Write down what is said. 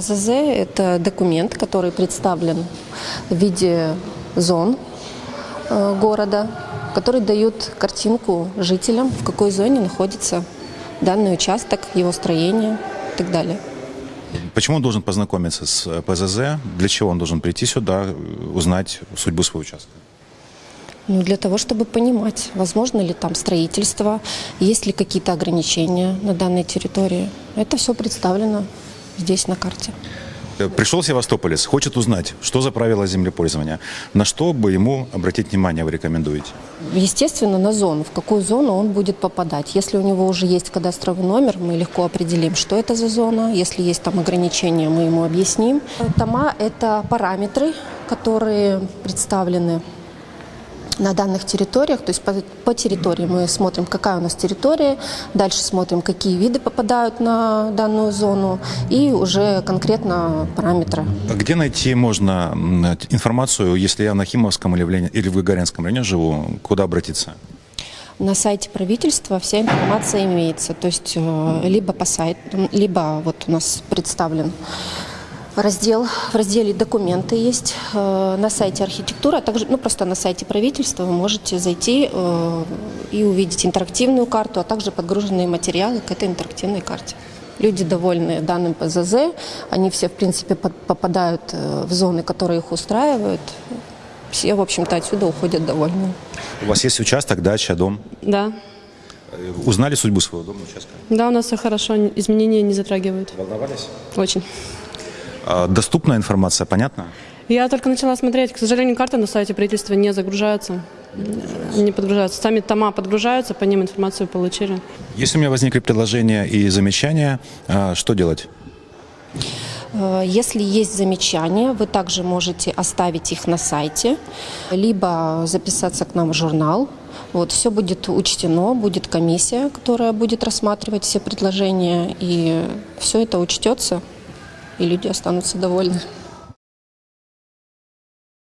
ПЗЗ – это документ, который представлен в виде зон э, города, который дает картинку жителям, в какой зоне находится данный участок, его строение и так далее. Почему он должен познакомиться с э, ПЗЗ? Для чего он должен прийти сюда, э, узнать судьбу своего участка? Ну, для того, чтобы понимать, возможно ли там строительство, есть ли какие-то ограничения на данной территории. Это все представлено здесь на карте. Э, Пришел севастополец, хочет узнать, что за правила землепользования. На что бы ему обратить внимание вы рекомендуете? Естественно, на зону, в какую зону он будет попадать. Если у него уже есть кадастровый номер, мы легко определим, что это за зона. Если есть там ограничения, мы ему объясним. Тома – это параметры, которые представлены на данных территориях, то есть по, по территории мы смотрим, какая у нас территория, дальше смотрим, какие виды попадают на данную зону и уже конкретно параметры. А Где найти можно информацию, если я на Химовском или в, Ленин- или в Гагаринском районе живу, куда обратиться? На сайте правительства вся информация имеется, то есть э, либо по сайту, либо вот у нас представлен раздел, в разделе документы есть э, на сайте архитектура, а также ну, просто на сайте правительства вы можете зайти э, и увидеть интерактивную карту, а также подгруженные материалы к этой интерактивной карте. Люди довольны данным ПЗЗ, они все, в принципе, под- попадают э, в зоны, которые их устраивают. Все, в общем-то, отсюда уходят довольны. У вас есть участок, дача, дом? Да. Э, Узнали судьбу своего дома, участка? Да, у нас все хорошо, изменения не затрагивают. Волновались? Очень. А Доступная информация, понятно? Я только начала смотреть. К сожалению, карты на сайте правительства не загружаются. Не подгружаются. Сами тома подгружаются, по ним информацию получили. Если у меня возникли предложения и замечания, а, что делать? Э, Если есть замечания, вы также можете оставить их на сайте, либо записаться к нам в журнал. Вот, все будет учтено, будет комиссия, которая будет рассматривать все предложения, и все это учтется, и люди останутся довольны.